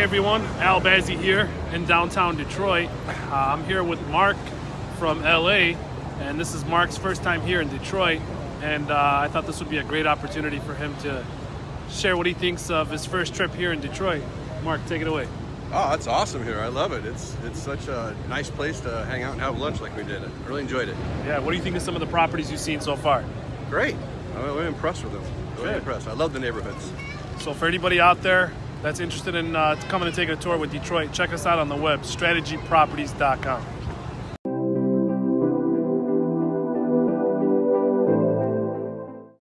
everyone. Al Bazzi here in downtown Detroit. Uh, I'm here with Mark from LA, and this is Mark's first time here in Detroit. And uh, I thought this would be a great opportunity for him to share what he thinks of his first trip here in Detroit. Mark, take it away. Oh, it's awesome here. I love it. It's it's such a nice place to hang out and have lunch like we did. I really enjoyed it. Yeah, what do you think of some of the properties you've seen so far? Great. I'm really impressed with them. Really Good. impressed. I love the neighborhoods. So for anybody out there that's interested in uh, coming and taking a tour with Detroit, check us out on the web, strategyproperties.com.